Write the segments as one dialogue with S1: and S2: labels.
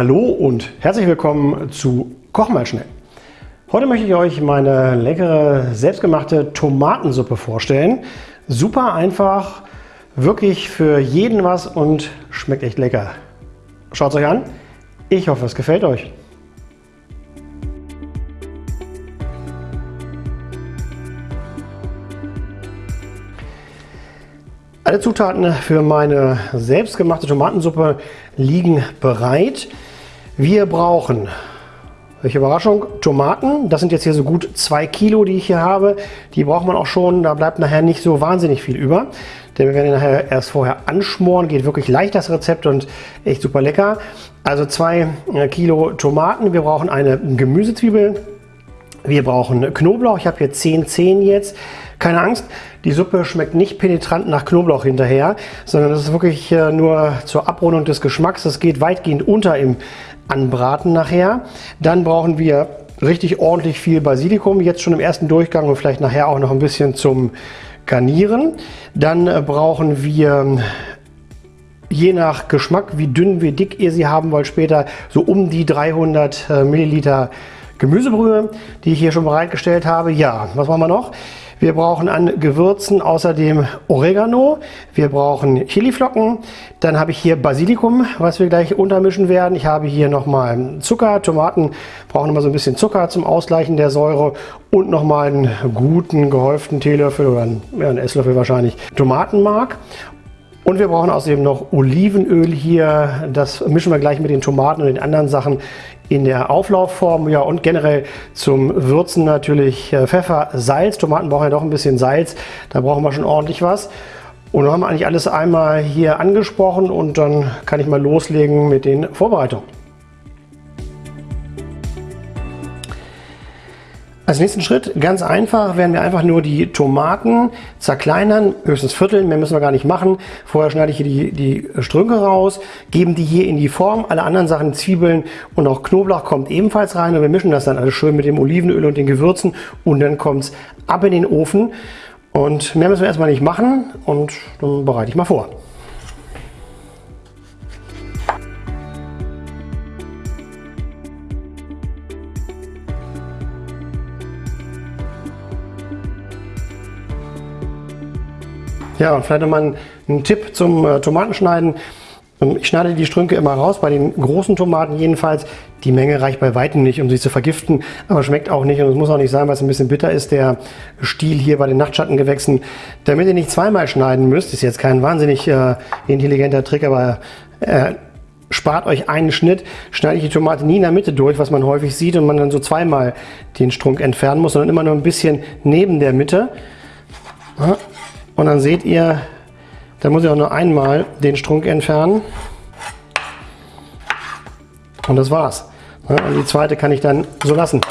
S1: Hallo und herzlich willkommen zu Koch mal schnell. Heute möchte ich euch meine leckere selbstgemachte Tomatensuppe vorstellen. Super einfach, wirklich für jeden was und schmeckt echt lecker. Schaut es euch an. Ich hoffe, es gefällt euch. Alle Zutaten für meine selbstgemachte Tomatensuppe liegen bereit. Wir brauchen, welche Überraschung, Tomaten. Das sind jetzt hier so gut zwei Kilo, die ich hier habe. Die braucht man auch schon, da bleibt nachher nicht so wahnsinnig viel über. Denn wir werden nachher erst vorher anschmoren, geht wirklich leicht das Rezept und echt super lecker. Also zwei äh, Kilo Tomaten, wir brauchen eine Gemüsezwiebel, wir brauchen Knoblauch, ich habe hier 10 Zehen jetzt. Keine Angst, die Suppe schmeckt nicht penetrant nach Knoblauch hinterher, sondern das ist wirklich äh, nur zur Abrundung des Geschmacks. Das geht weitgehend unter im Anbraten nachher. Dann brauchen wir richtig ordentlich viel Basilikum, jetzt schon im ersten Durchgang und vielleicht nachher auch noch ein bisschen zum Garnieren. Dann äh, brauchen wir je nach Geschmack, wie dünn, wie dick ihr sie haben wollt, später so um die 300 äh, Milliliter Gemüsebrühe, die ich hier schon bereitgestellt habe. Ja, was machen wir noch? Wir brauchen an Gewürzen außerdem Oregano, wir brauchen Chiliflocken, dann habe ich hier Basilikum, was wir gleich untermischen werden. Ich habe hier nochmal Zucker, Tomaten brauchen immer so ein bisschen Zucker zum Ausgleichen der Säure und nochmal einen guten gehäuften Teelöffel oder einen, ja, einen Esslöffel wahrscheinlich Tomatenmark. Und wir brauchen außerdem noch Olivenöl hier. Das mischen wir gleich mit den Tomaten und den anderen Sachen in der Auflaufform. Ja, und generell zum Würzen natürlich äh, Pfeffer, Salz. Tomaten brauchen ja doch ein bisschen Salz. Da brauchen wir schon ordentlich was. Und dann haben wir eigentlich alles einmal hier angesprochen und dann kann ich mal loslegen mit den Vorbereitungen. Als nächsten Schritt, ganz einfach, werden wir einfach nur die Tomaten zerkleinern, höchstens vierteln, mehr müssen wir gar nicht machen. Vorher schneide ich hier die, die Strünke raus, geben die hier in die Form. Alle anderen Sachen, Zwiebeln und auch Knoblauch kommt ebenfalls rein und wir mischen das dann alles schön mit dem Olivenöl und den Gewürzen und dann kommt es ab in den Ofen. Und mehr müssen wir erstmal nicht machen und dann bereite ich mal vor. Ja, und vielleicht nochmal ein, Tipp zum äh, Tomatenschneiden. Ähm, ich schneide die Strünke immer raus, bei den großen Tomaten jedenfalls. Die Menge reicht bei weitem nicht, um sie zu vergiften, aber schmeckt auch nicht und es muss auch nicht sein, weil es ein bisschen bitter ist, der Stiel hier bei den Nachtschattengewächsen. Damit ihr nicht zweimal schneiden müsst, ist jetzt kein wahnsinnig äh, intelligenter Trick, aber äh, spart euch einen Schnitt, schneide ich die Tomate nie in der Mitte durch, was man häufig sieht und man dann so zweimal den Strunk entfernen muss, sondern immer nur ein bisschen neben der Mitte. Und dann seht ihr, da muss ich auch nur einmal den Strunk entfernen. Und das war's. Und die zweite kann ich dann so lassen.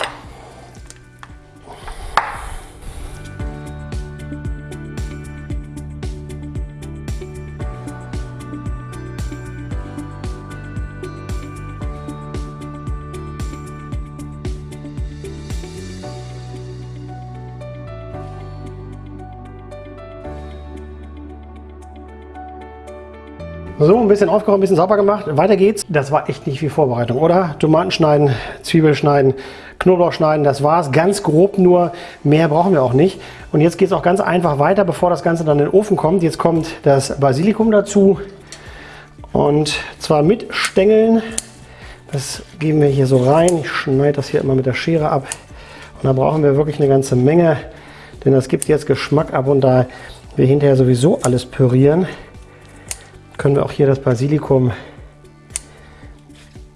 S1: So, ein bisschen aufgeräumt, ein bisschen sauber gemacht. Weiter geht's. Das war echt nicht viel Vorbereitung, oder? Tomaten schneiden, Zwiebeln schneiden, Knoblauch schneiden, das war's. Ganz grob nur, mehr brauchen wir auch nicht. Und jetzt geht's auch ganz einfach weiter, bevor das Ganze dann in den Ofen kommt. Jetzt kommt das Basilikum dazu. Und zwar mit Stängeln. Das geben wir hier so rein. Ich schneide das hier immer mit der Schere ab. Und da brauchen wir wirklich eine ganze Menge, denn das gibt jetzt Geschmack ab und da wir hinterher sowieso alles pürieren, können wir auch hier das Basilikum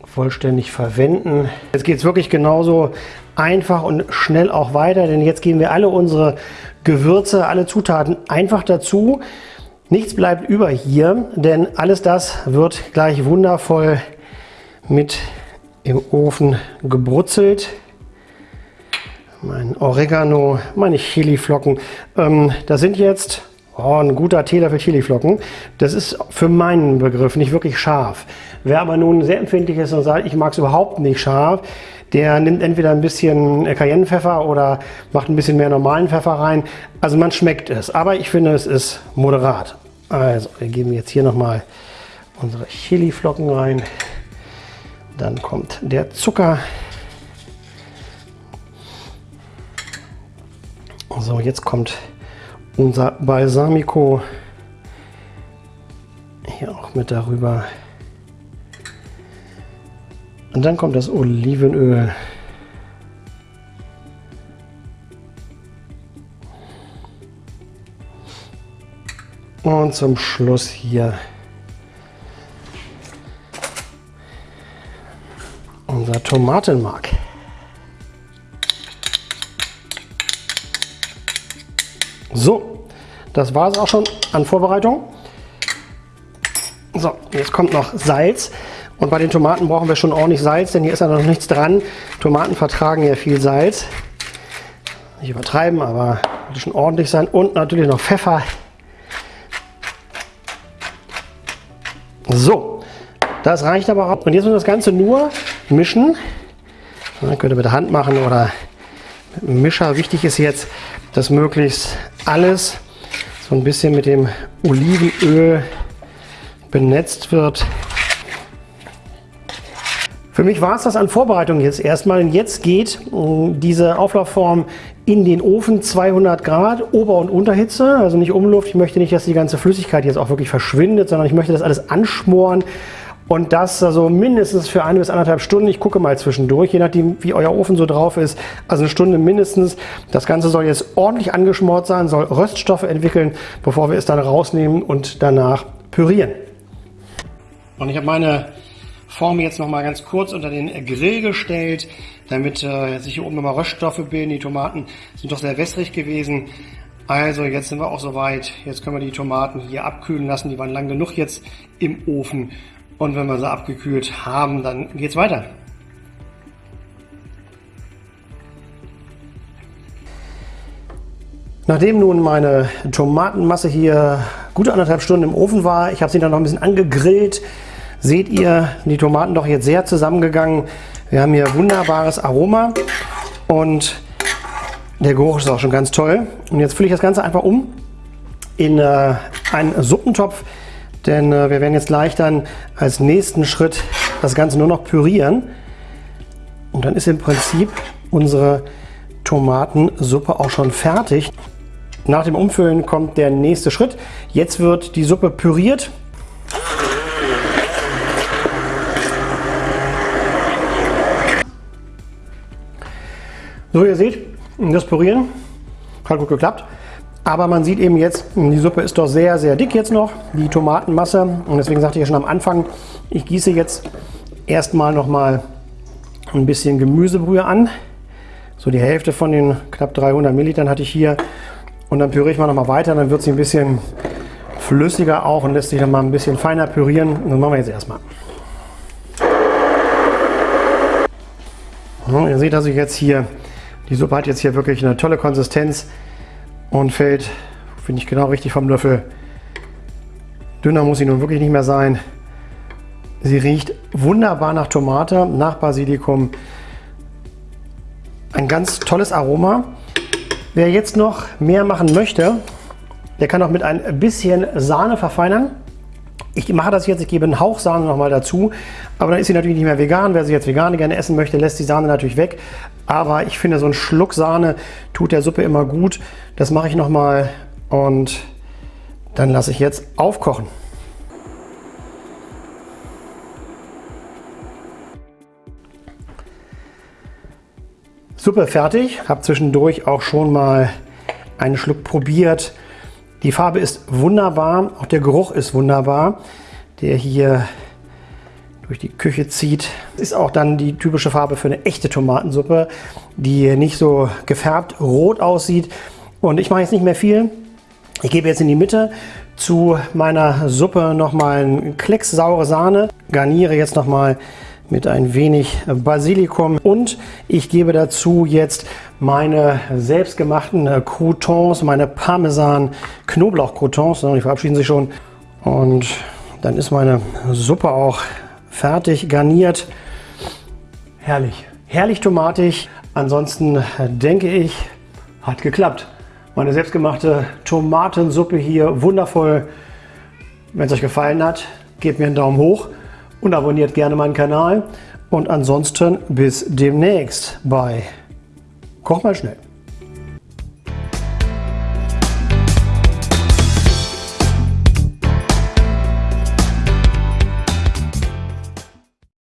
S1: vollständig verwenden. Jetzt geht es wirklich genauso einfach und schnell auch weiter, denn jetzt geben wir alle unsere Gewürze, alle Zutaten einfach dazu. Nichts bleibt über hier, denn alles das wird gleich wundervoll mit im Ofen gebrutzelt. Mein Oregano, meine Chiliflocken. Ähm, das sind jetzt Oh, ein guter Teelöffel Chiliflocken. Das ist für meinen Begriff nicht wirklich scharf. Wer aber nun sehr empfindlich ist und sagt, ich mag es überhaupt nicht scharf, der nimmt entweder ein bisschen Cayennepfeffer oder macht ein bisschen mehr normalen Pfeffer rein. Also man schmeckt es, aber ich finde es ist moderat. Also wir geben jetzt hier nochmal unsere Chiliflocken rein. Dann kommt der Zucker. So, jetzt kommt unser Balsamico hier auch mit darüber. Und dann kommt das Olivenöl. Und zum Schluss hier unser Tomatenmark. So, das war es auch schon an Vorbereitung. So, jetzt kommt noch Salz. Und bei den Tomaten brauchen wir schon ordentlich Salz, denn hier ist ja noch nichts dran. Tomaten vertragen ja viel Salz. Nicht übertreiben, aber sollte schon ordentlich sein. Und natürlich noch Pfeffer. So, das reicht aber auch. Und jetzt müssen wir das Ganze nur mischen. Ja, könnt ihr mit der Hand machen oder mit dem Mischer. Wichtig ist jetzt, dass möglichst alles so ein bisschen mit dem Olivenöl benetzt wird. Für mich war es das an Vorbereitung jetzt erstmal. Und jetzt geht äh, diese Auflaufform in den Ofen 200 Grad Ober- und Unterhitze, also nicht Umluft. Ich möchte nicht, dass die ganze Flüssigkeit jetzt auch wirklich verschwindet, sondern ich möchte das alles anschmoren und das also mindestens für eine bis anderthalb Stunden. Ich gucke mal zwischendurch, je nachdem wie euer Ofen so drauf ist. Also eine Stunde mindestens. Das Ganze soll jetzt ordentlich angeschmort sein, soll Röststoffe entwickeln, bevor wir es dann rausnehmen und danach pürieren. Und ich habe meine Form jetzt noch mal ganz kurz unter den Grill gestellt, damit äh, sich hier oben nochmal Röststoffe bilden. Die Tomaten sind doch sehr wässrig gewesen. Also jetzt sind wir auch soweit. Jetzt können wir die Tomaten hier abkühlen lassen. Die waren lang genug jetzt im Ofen. Und wenn wir sie abgekühlt haben, dann geht's weiter. Nachdem nun meine Tomatenmasse hier gute anderthalb Stunden im Ofen war, ich habe sie dann noch ein bisschen angegrillt, seht ihr, die Tomaten doch jetzt sehr zusammengegangen. Wir haben hier wunderbares Aroma und der Geruch ist auch schon ganz toll. Und jetzt fülle ich das Ganze einfach um in äh, einen Suppentopf, denn äh, wir werden jetzt gleich dann als nächsten Schritt das Ganze nur noch pürieren. Und dann ist im Prinzip unsere Tomatensuppe auch schon fertig. Nach dem Umfüllen kommt der nächste Schritt. Jetzt wird die Suppe püriert. So, ihr seht, das Pürieren hat gut geklappt. Aber man sieht eben jetzt, die Suppe ist doch sehr, sehr dick jetzt noch, die Tomatenmasse. Und deswegen sagte ich ja schon am Anfang, ich gieße jetzt erstmal noch mal ein bisschen Gemüsebrühe an. So die Hälfte von den knapp 300 Millilitern hatte ich hier. Und dann püriere ich mal noch mal weiter, dann wird sie ein bisschen flüssiger auch und lässt sich dann mal ein bisschen feiner pürieren. Und das machen wir jetzt erstmal. Ja, ihr seht also jetzt hier die Suppe hat jetzt hier wirklich eine tolle Konsistenz und fällt, finde ich genau richtig vom Löffel. Dünner muss sie nun wirklich nicht mehr sein. Sie riecht wunderbar nach Tomate, nach Basilikum. Ein ganz tolles Aroma. Wer jetzt noch mehr machen möchte, der kann auch mit ein bisschen Sahne verfeinern. Ich mache das jetzt, ich gebe einen Hauch Sahne nochmal dazu, aber dann ist sie natürlich nicht mehr vegan. Wer sie jetzt vegan gerne essen möchte, lässt die Sahne natürlich weg. Aber ich finde, so ein Schluck Sahne tut der Suppe immer gut. Das mache ich nochmal und dann lasse ich jetzt aufkochen. Suppe fertig. Habe zwischendurch auch schon mal einen Schluck probiert. Die Farbe ist wunderbar, auch der Geruch ist wunderbar, der hier durch die Küche zieht. Ist auch dann die typische Farbe für eine echte Tomatensuppe, die nicht so gefärbt rot aussieht. Und ich mache jetzt nicht mehr viel. Ich gebe jetzt in die Mitte zu meiner Suppe nochmal einen Klecks saure Sahne, garniere jetzt nochmal mit ein wenig Basilikum und ich gebe dazu jetzt meine selbstgemachten Croutons, meine Parmesan Knoblauch Croutons, die verabschieden sich schon und dann ist meine Suppe auch fertig garniert. Herrlich, herrlich tomatig. Ansonsten äh, denke ich, hat geklappt. Meine selbstgemachte Tomatensuppe hier, wundervoll. Wenn es euch gefallen hat, gebt mir einen Daumen hoch und abonniert gerne meinen Kanal. Und ansonsten bis demnächst bei Koch mal schnell.